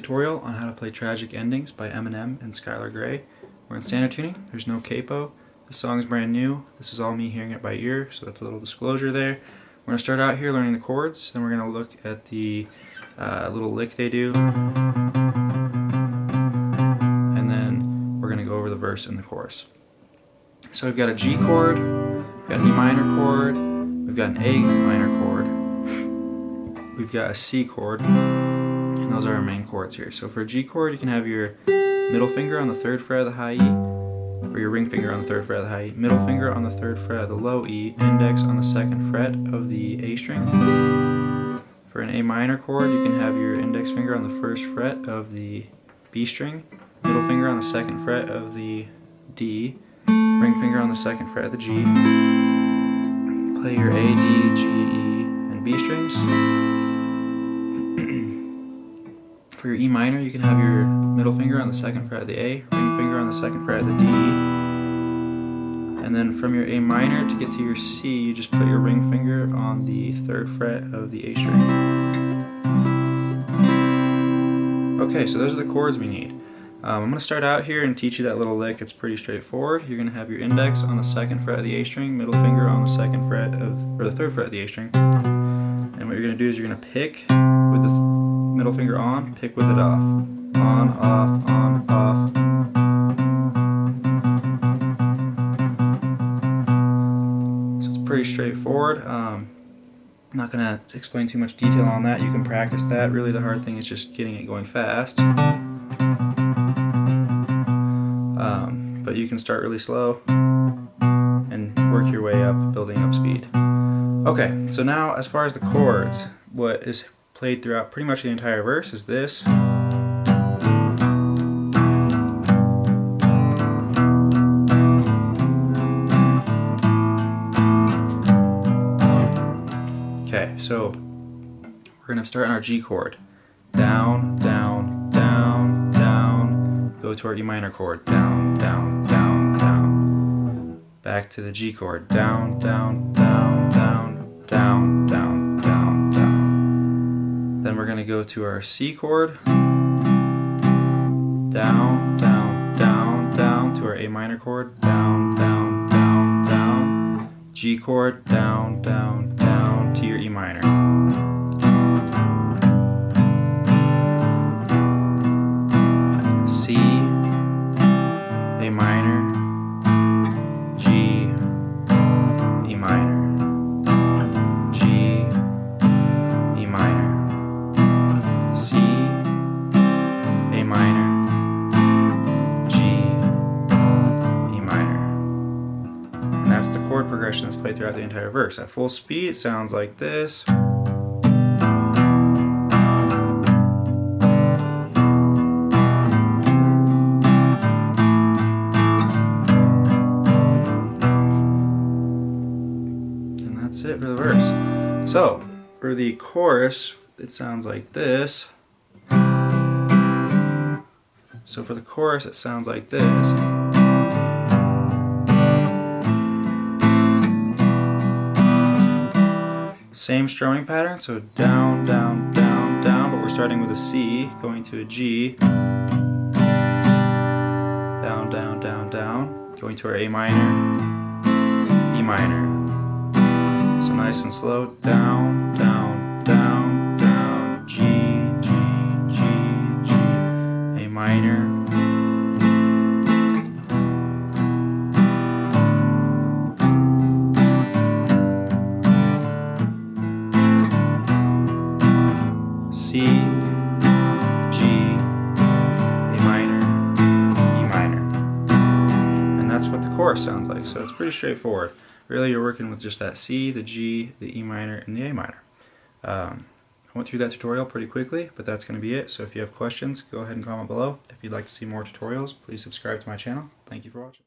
play Tragic Endings by Eminem and Skylar Grey. We're in standard tuning, there's no capo. The song's brand new. This is all me hearing it by ear, so that's a little disclosure there. We're going to start out here learning the chords, then we're going to look at the uh, little lick they do. And then we're going to go over the verse and the chorus. So we've got a G chord, we've got an E minor chord, we've got an A minor chord, we've got a C chord, and those are our main chords here. So for a G chord, you can have your middle finger on the third fret of the high E, or your ring finger on the third fret of the high E, middle finger on the third fret of the low E, index on the second fret of the A string. For an A minor chord, you can have your index finger on the first fret of the B string, middle finger on the second fret of the D, ring finger on the second fret of the G. Play your A, D, G, E, and B strings. For your E minor, you can have your middle finger on the second fret of the A, ring finger on the second fret of the D. And then from your A minor to get to your C, you just put your ring finger on the third fret of the A string. Okay, so those are the chords we need. Um, I'm going to start out here and teach you that little lick. It's pretty straightforward. You're going to have your index on the second fret of the A string, middle finger on the second fret of, or the third fret of the A string. And what you're going to do is you're going to pick with the middle finger on, pick with it off. On, off, on, off. So it's pretty straightforward. Um, I'm not going to explain too much detail on that. You can practice that. Really the hard thing is just getting it going fast. Um, but you can start really slow and work your way up, building up speed. Okay, so now as far as the chords, what is played throughout pretty much the entire verse is this. Okay, so we're going to start on our G chord. Down, down, down, down. Go to our E minor chord. Down, down, down, down. Back to the G chord. Down, down, down, down, down, down, down, down. Then we're going to go to our C chord. Down, down, down, down to our A minor chord. Down, down, down, down. G chord. Down, down, down to your E minor. C, A minor, chord progression that's played throughout the entire verse. At full speed, it sounds like this. And that's it for the verse. So, for the chorus, it sounds like this. So for the chorus, it sounds like this. Same strumming pattern, so down, down, down, down, but we're starting with a C, going to a G. Down, down, down, down, going to our A minor, E minor. So nice and slow, down, down, down, down, G, G, G, G, A minor. Chorus sounds like, so it's pretty straightforward. Really, you're working with just that C, the G, the E minor, and the A minor. Um, I went through that tutorial pretty quickly, but that's going to be it. So if you have questions, go ahead and comment below. If you'd like to see more tutorials, please subscribe to my channel. Thank you for watching.